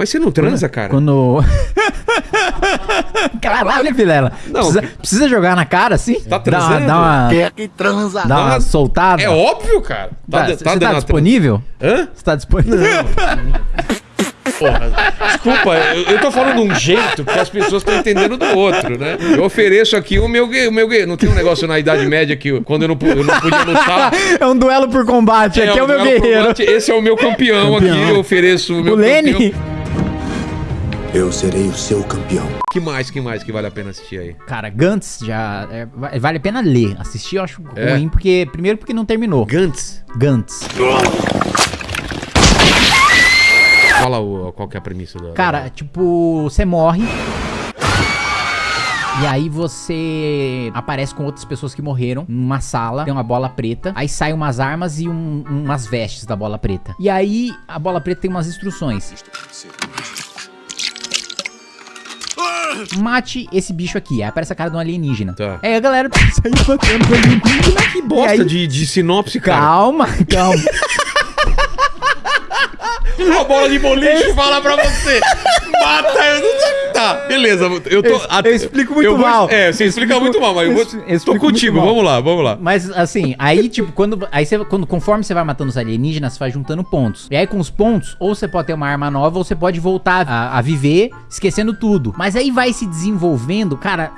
Mas você não transa, cara? Quando. Caralho, Vilela. Não, Precisa, que- precisa jogar na cara assim? Tá Dá uma- transando? Dá uma, Quem é que transa? dá uma Dá- soltada? É óbvio, cara. Tá, de- você tá, dando a- disponível? Hã? Você tá disponível? Porra, desculpa, eu, eu tô falando de um jeito que as pessoas estão entendendo do outro, né? Eu ofereço aqui o meu o meu. Não tem um negócio na Idade Média que eu- quando eu não, eu não podia lutar. é um duelo por combate. Aqui é, o meu duelo por guerreiro. combate, Esse é o meu campeão, aqui. Eu ofereço o meu O Lene? Eu serei o seu campeão. Que mais, que mais que vale a pena assistir aí? Cara, Gantz já. é, va- vale a pena ler. Assistir eu acho É. ruim, porque. Primeiro porque não terminou. Gantz. Gantz. Fala o, qual que é a premissa da. Cara, tipo, você morre. E aí você aparece com outras pessoas que morreram numa sala, tem uma bola preta, aí saem umas armas e um- umas vestes da bola preta. E aí a bola preta tem umas instruções. Mate esse bicho aqui. Aí aparece a cara de um alienígena. Tá. Aí a galera sai matando o alienígena. Que bosta aí- de, de sinopse, cara. Calma, calma. A bola de boliche fala pra você. Mata. eu não- Tá, beleza. Eu tô. Eu- eu explico muito eu vou- mal. É, você explica explico- muito mal, mas eu vou. eu tô contigo, vamos lá, vamos lá. Mas assim, aí tipo, quando, aí você, quando conforme você vai matando os alienígenas, você vai juntando pontos. E aí com os pontos, ou você pode ter uma arma nova, ou você pode voltar a, a viver esquecendo tudo. Mas aí vai se desenvolvendo, cara.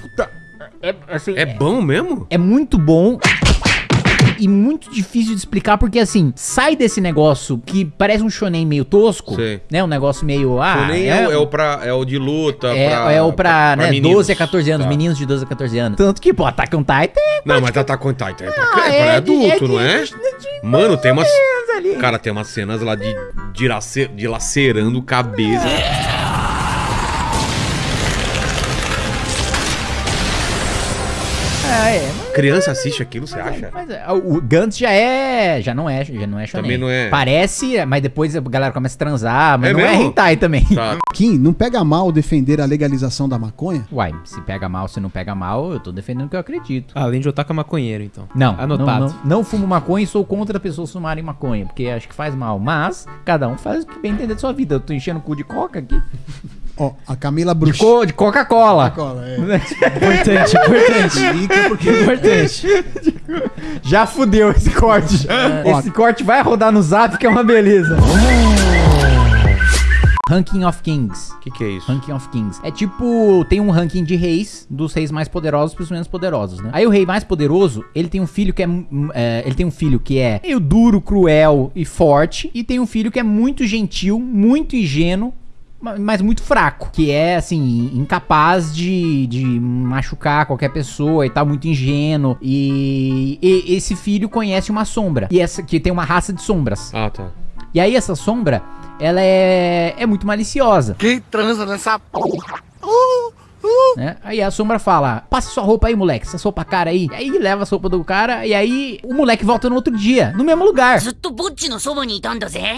Puta, é, assim, É bom mesmo? é muito bom. E muito difícil de explicar, porque assim, sai desse negócio que parece um shonen meio tosco, Sei. né? Um negócio meio. Ah, nem é, o- é o pra, é o de luta. é, pra, é o pra, né, meninos. 12 a 14 anos, Tá. meninos de 12 a 14 anos. Tanto que, pô, Attack on Titan Não, mas tá com Titan. É pra, Ah, é pra é adulto, é não é? de- de- Mano, tem umas. ali. Cara, tem umas cenas lá de, de, lace- de lacerando cabeça. É, é, Criança assiste aquilo, você acha? Mas é, o Gantz já é. Já não é, já não é shonen. Também não é. Parece, mas depois a galera começa a transar, mas É não é mesmo? hentai também. Tá. Kim, não pega mal defender a legalização da maconha? Uai, se pega mal, se não pega mal, eu tô defendendo o que eu acredito. Além de otaku maconheiro, então. Não, Anotado. Não, não, não fumo maconha e sou contra pessoas fumarem maconha, porque acho que faz mal. Mas, cada um faz o que bem entender da sua vida. Eu tô enchendo o cu de coca aqui. Ó, a Camila De, Bruxo. co- de Coca-Cola. É. Importante, importante. Explica porque importante. Já fudeu esse corte. Esse corte vai rodar no zap, que é uma beleza. Ranking of Kings. O que, que é isso? Ranking of Kings. É tipo, tem um ranking de reis, dos reis mais poderosos pros menos poderosos, né? Aí o rei mais poderoso, ele tem um filho que é, é, ele tem um filho que é meio duro, cruel e forte, e tem um filho que é muito gentil, muito ingênuo, mas muito fraco, que é assim, incapaz de, de machucar qualquer pessoa e tal, muito ingênuo. E, e esse filho conhece uma sombra, e essa que tem uma raça de sombras. Ah, tá. E aí essa sombra, ela é, é muito maliciosa. Quem transa nessa porra? Uh. Né? Aí a sombra fala: Passa sua roupa aí, moleque, essa roupa cara aí. E aí leva a sopa do cara, e aí o moleque volta no outro dia, no mesmo lugar.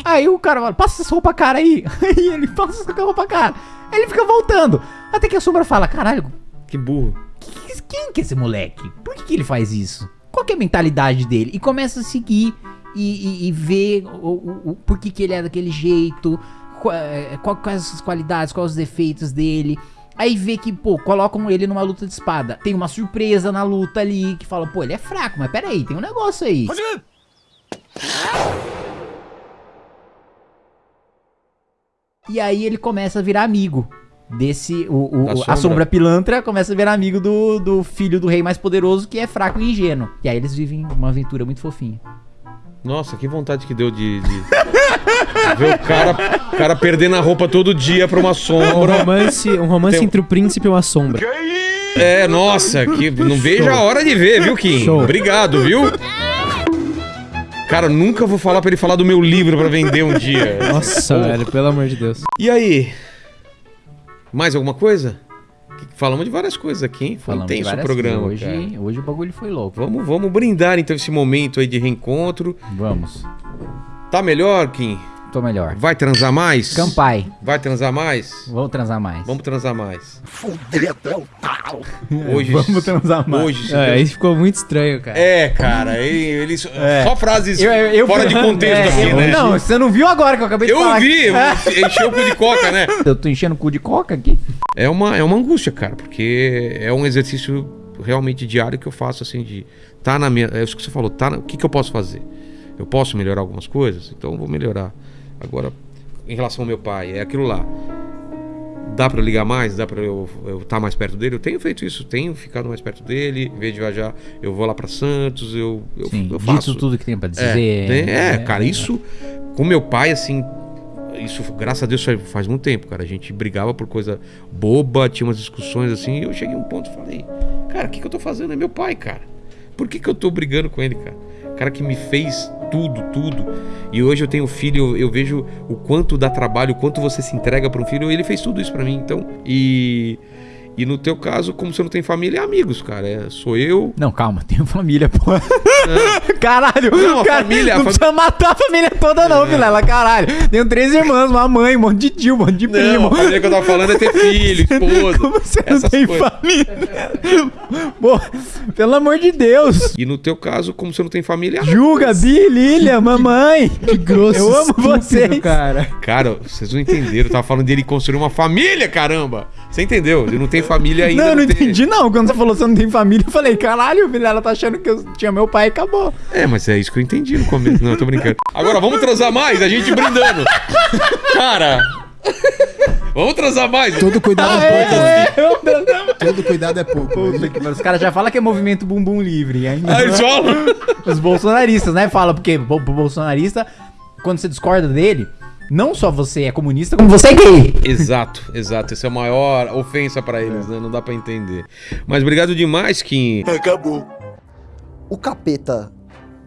Aí o cara fala: Passa essa roupa cara aí. Aí ele passa essa roupa cara. Aí ele fica voltando. Até que a sombra fala: Caralho, que burro. Quem que é esse moleque? Por que, que ele faz isso? Qual é a mentalidade dele? E começa a seguir e, e, e ver o, o, o, por que, que ele é daquele jeito, eh, qual, quais as qualidades, quais os defeitos dele. Aí vê que, pô, colocam ele numa luta de espada. Tem uma surpresa na luta ali, que fala, pô, ele é fraco, mas peraí, tem um negócio aí. E aí ele começa a virar amigo desse. O, o- a sombra. sombra pilantra começa a virar amigo do, do filho do rei mais poderoso, que é fraco e ingênuo. E aí eles vivem uma aventura muito fofinha. Nossa, que vontade que deu de. de... ver o cara, o cara perdendo a roupa todo dia pra uma Um sombra. romance, um romance Tem um- entre o príncipe e uma sombra. É, nossa, que não vejo a hora de ver, viu, Kim? Show. Obrigado, viu? Cara, nunca vou falar pra ele falar do meu livro pra vender um dia. Nossa, velho, pelo amor de Deus. E aí? Mais alguma coisa? Falamos de várias coisas aqui, hein? Foi Falando de intenso o programa. coisas. cara. Hoje, hoje o bagulho foi louco. Vamos, vamos brindar então esse momento aí de reencontro. Vamos. Tá melhor, Kim? Tô melhor. Vai transar mais? Campai. Vai transar mais? Vamos transar mais. Vamos transar mais. Fudedão tal. Hoje. Vamos transar mais. Hoje. É, aí ficou muito estranho, cara. É, cara, ele, ele só- É. só frases Eu- eu- eu fora fui- de contexto é, aqui, eu- né? Não, você não viu agora que eu acabei de Eu falar. vi, É. encheu o cu de coca, né? Eu tô enchendo o cu de coca aqui. É uma, é uma angústia, cara, porque é um exercício realmente diário que eu faço, assim, de tá na minha. É isso que você falou, tá na- o que, que eu posso fazer? Eu posso melhorar algumas coisas? Então eu vou melhorar. Agora, em relação ao meu pai, é aquilo lá. Dá pra eu ligar mais? Dá pra eu estar mais perto dele? Eu tenho feito isso, tenho ficado mais perto dele. Em vez de viajar, eu vou lá pra Santos, eu, eu, Sim, eu faço. dito tudo que tem pra É, dizer. tem- é, cara, isso com meu pai, assim, isso, graças a Deus, faz, faz muito tempo, cara. A gente brigava por coisa boba, tinha umas discussões assim, e eu cheguei a um ponto e falei, cara, o que, que eu tô fazendo? É meu pai, cara. Por que, que eu tô brigando com ele, cara? O cara que me fez tudo, tudo. E hoje eu tenho filho, eu, vejo o quanto dá trabalho, o quanto você se entrega para um filho. Ele fez tudo isso para mim, então. E. E no teu caso, como você não tem família, é amigos, cara. É, sou eu. Não, calma, tenho família, pô. caralho, Não, a cara, família- a Não fam- precisa matar a família toda, não, Vilela, caralho. Tenho três irmãs, uma mãe, um monte de tio, um monte de Não, primo. a família que eu tava falando é ter filho, esposa. Como você não tem coisas. família? Pô, pelo amor de Deus. E no teu caso, como você não tem família. Ju, Gabi, Lilia, mamãe. Que grosso. Eu amo estúpido, vocês. cara. Cara, vocês não entenderam. Eu tava falando dele construir uma família, caramba! Você entendeu? Ele não tem família ainda. Não, eu não tem- entendi, não. Quando você falou que você não tem família, eu falei, caralho, Vilela tá achando que eu tinha meu pai e acabou. É, mas é isso que eu entendi no começo. Não, eu tô brincando. Agora, vamos transar mais? A gente brindando. Cara! Vamos transar mais? Todo cuidado é pouco. É. Todo cuidado é pouco. Puta. Os caras já falam que é movimento bumbum livre. Ainda Ah, eles falam? Os bolsonaristas, né? Fala, porque pro bolsonarista, quando você discorda dele, não só você é comunista, como você é gay. Exato, exato. Essa é a maior ofensa pra eles, né? Não dá pra entender. Mas obrigado demais, Kim. Acabou. O capeta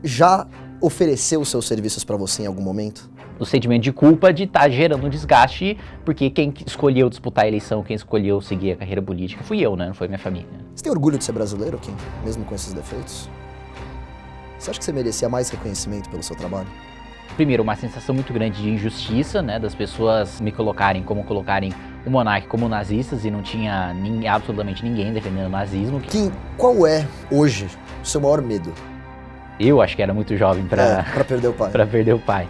já ofereceu seus serviços pra você em algum momento? o sentimento de culpa de estar gerando um desgaste, porque quem escolheu disputar a eleição, quem escolheu seguir a carreira política fui eu, né? Não foi minha família. Você tem orgulho de ser brasileiro, Kim? Mesmo com esses defeitos? Você acha que você merecia mais reconhecimento pelo seu trabalho? Primeiro, uma sensação muito grande de injustiça, né? Das pessoas me colocarem como colocarem o monarca como nazistas e não tinha nin- absolutamente ninguém defendendo o nazismo. Kim, qual é, hoje, o seu maior medo? Eu acho que era muito jovem É, pra, pra perder o pai. pra perder o pai.